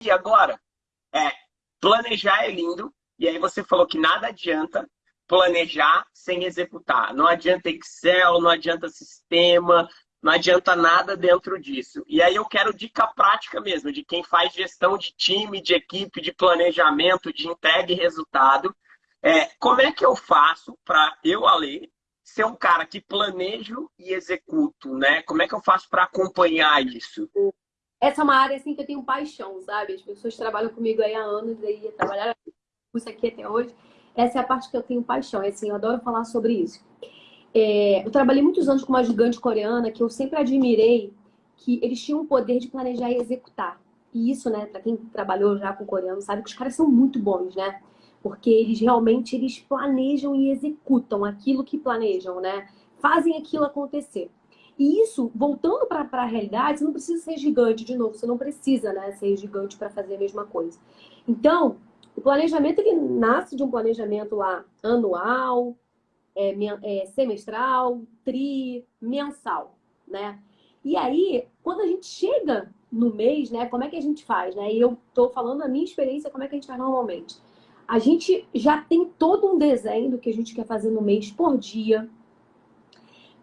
E agora? É, planejar é lindo, e aí você falou que nada adianta planejar sem executar. Não adianta Excel, não adianta sistema, não adianta nada dentro disso. E aí eu quero dica prática mesmo, de quem faz gestão de time, de equipe, de planejamento, de entrega e resultado. É, como é que eu faço para eu, Ale, ser um cara que planejo e executo, né? Como é que eu faço para acompanhar isso? Essa é uma área assim que eu tenho paixão, sabe? As pessoas trabalham comigo aí há anos, aí trabalharam isso aqui até hoje. Essa é a parte que eu tenho paixão, é assim, eu adoro falar sobre isso. É, eu trabalhei muitos anos com uma gigante coreana que eu sempre admirei que eles tinham o poder de planejar e executar. E isso, né, para quem trabalhou já com coreano, sabe que os caras são muito bons, né? Porque eles realmente eles planejam e executam aquilo que planejam, né? Fazem aquilo acontecer. E isso, voltando para a realidade, você não precisa ser gigante de novo, você não precisa, né, ser gigante para fazer a mesma coisa. Então, o planejamento ele nasce de um planejamento lá anual, é, é, semestral, tri, mensal, né? E aí, quando a gente chega no mês, né, como é que a gente faz, né? E eu tô falando a minha experiência, como é que a gente faz normalmente. A gente já tem todo um desenho do que a gente quer fazer no mês por dia.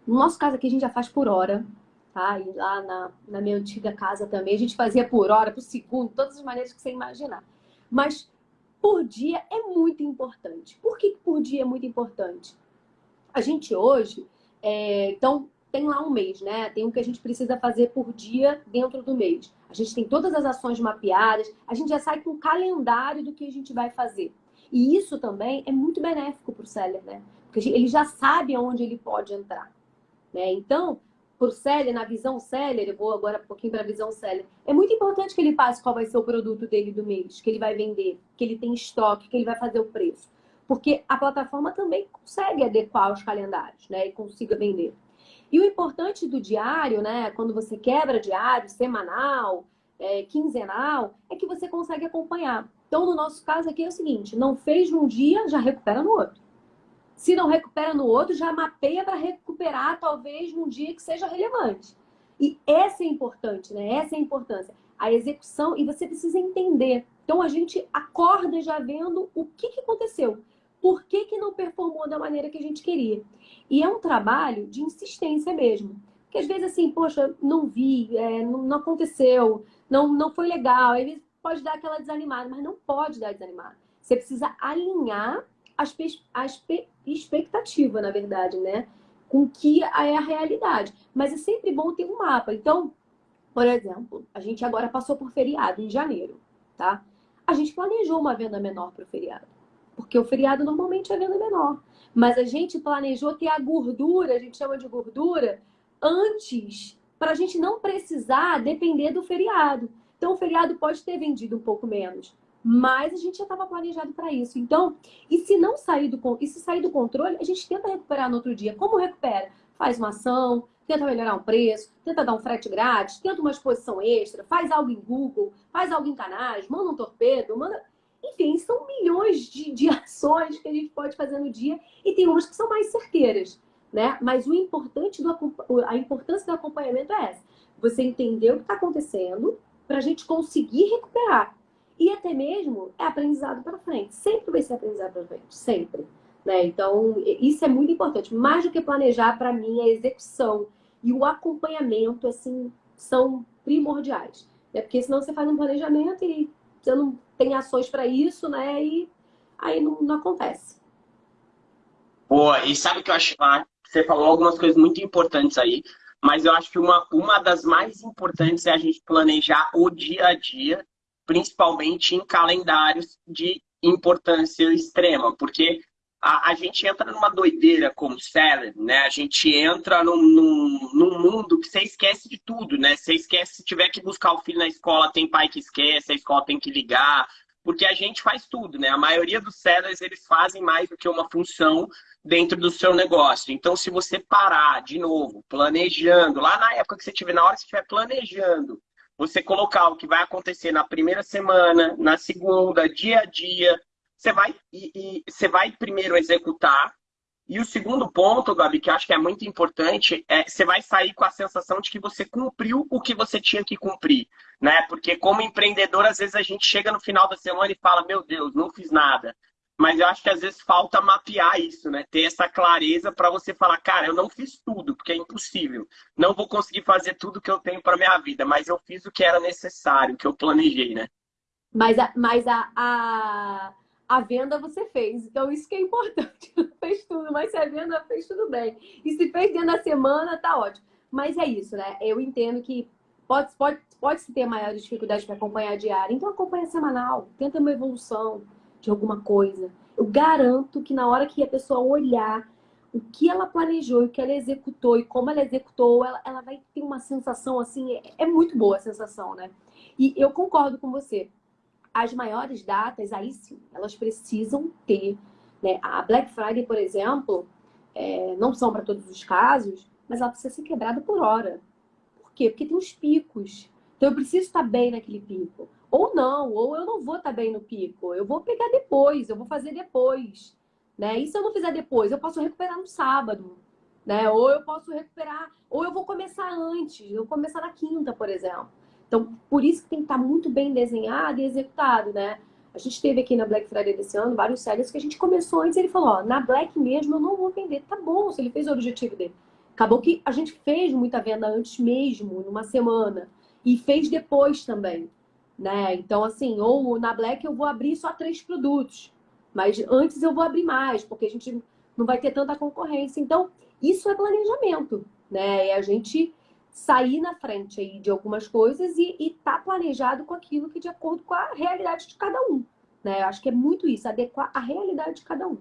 No nosso caso aqui, a gente já faz por hora, tá? E lá na, na minha antiga casa também, a gente fazia por hora, por segundo, todas as maneiras que você imaginar. Mas por dia é muito importante. Por que por dia é muito importante? A gente hoje, é, então, tem lá um mês, né? Tem o que a gente precisa fazer por dia dentro do mês. A gente tem todas as ações mapeadas, a gente já sai com o calendário do que a gente vai fazer. E isso também é muito benéfico para o seller, né? Porque ele já sabe aonde ele pode entrar. Né? Então, por seller, na visão seller, eu vou agora um pouquinho para a visão seller, é muito importante que ele passe qual vai ser o produto dele do mês, que ele vai vender, que ele tem estoque, que ele vai fazer o preço. Porque a plataforma também consegue adequar os calendários, né? E consiga vender. E o importante do diário, né? Quando você quebra diário, semanal, é, quinzenal, é que você consegue acompanhar. Então, no nosso caso aqui é o seguinte, não fez num dia, já recupera no outro. Se não recupera no outro, já mapeia para recuperar, talvez, num dia que seja relevante. E essa é importante, né? Essa é a importância. A execução, e você precisa entender. Então, a gente acorda já vendo o que, que aconteceu. Por que, que não performou da maneira que a gente queria? E é um trabalho de insistência mesmo. Porque às vezes assim, poxa, não vi, é, não, aconteceu, não, não foi legal. Vezes pode dar aquela desanimada, mas não pode dar desanimada. Você precisa alinhar as expectativa, na verdade, né? Com que é a realidade. Mas é sempre bom ter um mapa. Então, por exemplo, a gente agora passou por feriado em janeiro, tá? A gente planejou uma venda menor para o feriado. Porque o feriado normalmente é venda menor. Mas a gente planejou ter a gordura, a gente chama de gordura, antes, para a gente não precisar depender do feriado. Então, o feriado pode ter vendido um pouco menos mas a gente já estava planejado para isso. Então, e se não sair do e se sair do controle, a gente tenta recuperar no outro dia. Como recupera? Faz uma ação, tenta melhorar um preço, tenta dar um frete grátis, tenta uma exposição extra, faz algo em Google, faz algo em canais, manda um torpedo, manda. Enfim, são milhões de, de ações que a gente pode fazer no dia e tem umas que são mais certeiras, né? Mas o importante do a importância do acompanhamento é essa. Você entender o que está acontecendo para a gente conseguir recuperar. E até mesmo é aprendizado para frente. Sempre vai ser aprendizado para frente, sempre. Né? Então, isso é muito importante. Mais do que planejar, para mim, a execução e o acompanhamento, assim, são primordiais. Né? Porque senão você faz um planejamento e você não tem ações para isso, né? E aí não, não acontece. Pô, e sabe que eu acho... Ah, você falou algumas coisas muito importantes aí, mas eu acho que uma, uma das mais importantes é a gente planejar o dia a dia principalmente em calendários de importância extrema, porque a, a gente entra numa doideira como seller, né? A gente entra num, num, num, mundo que você esquece de tudo, né? Você esquece, se tiver que buscar o filho na escola, tem pai que esquece, a escola tem que ligar, porque a gente faz tudo, né? A maioria dos sellers, eles fazem mais do que uma função dentro do seu negócio. Então, se você parar, de novo, planejando, lá na época que você tiver, na hora que você estiver planejando, você colocar o que vai acontecer na primeira semana, na segunda, dia a dia, você vai, e, e, você vai primeiro executar, E o segundo ponto, Gabi, que acho que é muito importante, é você vai sair com a sensação de que você cumpriu o que você tinha que cumprir, né? Porque como empreendedor, às vezes a gente chega no final da semana e fala, meu Deus, não fiz nada. Mas eu acho que às vezes falta mapear isso, né? Ter essa clareza para você falar, cara, eu não fiz tudo, porque é impossível. Não vou conseguir fazer tudo que eu tenho para minha vida, mas eu fiz o que era necessário, o que eu planejei, né? Mas a, mas a, a a venda você fez. Então, isso que é importante. Fez tudo, mas se a venda fez tudo bem. E se fez dentro da semana, tá ótimo. Mas é isso, né? Eu entendo que pode, pode, pode se ter maiores dificuldades para acompanhar a diária. Então, acompanha semanal. Tenta uma evolução de alguma coisa. Eu garanto que na hora que a pessoa olhar o que ela planejou, o que ela executou e como ela executou, ela, ela vai ter uma sensação assim, é, é muito boa a sensação, né? E eu concordo com você as maiores datas, aí sim, elas precisam ter. Né? A Black Friday, por exemplo, é, não são para todos os casos, mas ela precisa ser quebrada por hora. Por quê? Porque tem os picos. Então eu preciso estar bem naquele pico. Ou não, ou eu não vou estar bem no pico. Eu vou pegar depois, eu vou fazer depois. Né? E se eu não fizer depois, eu posso recuperar no sábado. Né? Ou eu posso recuperar, ou eu vou começar antes, eu vou começar na quinta, por exemplo. Então, por isso que tem que estar muito bem desenhado e executado, né? A gente teve aqui na Black Friday desse ano vários sellers que a gente começou antes ele falou, ó, na Black mesmo eu não vou vender. Tá bom, se ele fez o objetivo dele. Acabou que a gente fez muita venda antes mesmo, numa semana. E fez depois também, né? Então, assim, ou na Black eu vou abrir só três produtos. Mas antes eu vou abrir mais, porque a gente não vai ter tanta concorrência. Então, isso é planejamento, né? E a gente sair na frente aí de algumas coisas e estar tá planejado com aquilo que de acordo com a realidade de cada um. Né? Eu acho que é muito isso, adequar a realidade de cada um.